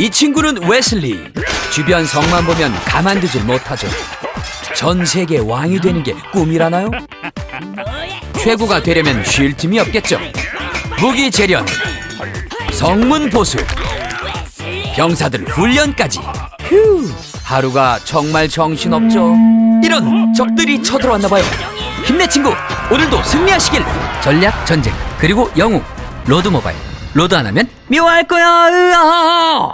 이 친구는 웨슬리. 주변 성만 보면 가만두질 못하죠. 전 세계 왕이 되는 게 꿈이라나요? 최고가 되려면 쉴 틈이 없겠죠. 무기 재련, 성문 보수, 병사들 훈련까지. 휴, 하루가 정말 정신없죠. 이런 적들이 쳐들어왔나 봐요. 힘내 친구, 오늘도 승리하시길. 전략, 전쟁, 그리고 영웅. 로드 모바일. 로드 안 하면 미워할 거야. 으아!